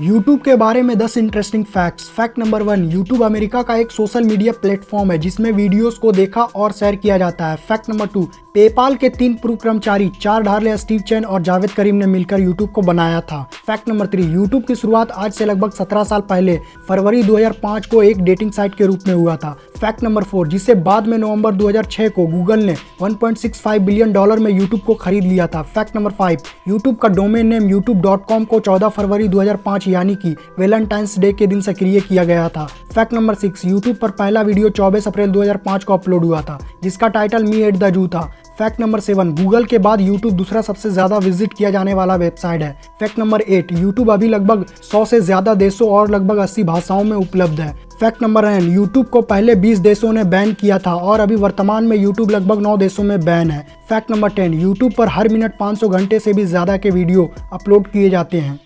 YouTube के बारे में 10 interesting facts fact number one YouTube America का एक सोशल मीडिया प्लेटफॉर्म है, जिसमें वीडियोस को देखा और शेयर किया जाता है. फैक्ट नंबर टू पेपाल के तीन पूर्व कर्मचारी चार ढारले स्टीव चैन और जावेद करीम ने मिलकर YouTube को बनाया था. फैक्ट नंबर थ्री YouTube की शुरुआत आज से लगभग 17 साल पहले फरवरी 2005 को एक डेटिंग साइट के रूप में हुआ था. फैक्ट नंबर फोर, जिसे बाद में नवंबर 2006 को गूगल ने 1.65 बिलियन डॉलर में यूट्यूब को खरीद लिया था। फैक्ट नंबर फाइव, यूट्यूब का डोमेन नेम youtube.com को 14 फरवरी 2005 यानी कि वेलेंटाइंस डे के दिन सक्रिय किया गया था। फैक्ट नंबर सिक्स, यूट्यूब पर पहला वीडियो 24 अप्रैल 2005 को अपलोड हुआ था, जिसका title me at the zoo था। फैक्ट नंबर सेवन, गूगल के बाद यूट्यूब दूसरा सबसे ज़्यादा विज़िट किया जाने वाला वेबसाइट है। फैक्ट नंबर एट, यूट्यूब अभी लगभग 100 से ज़्यादा देशों और लगभग 80 भाषाओं में उपलब्ध है। फैक्ट नंबर नाइन यूट्यूब को पहले 20 देशों ने बैन किया था और अभी वर्तमान में यूट्यूब लगभग 9 देशों में बैन है। फैक्ट नंबर टेन यूट्यूब पर हर मिनट 500 घंटे से भी ज़्यादा के वीडियो अपलोड किए जाते हैं।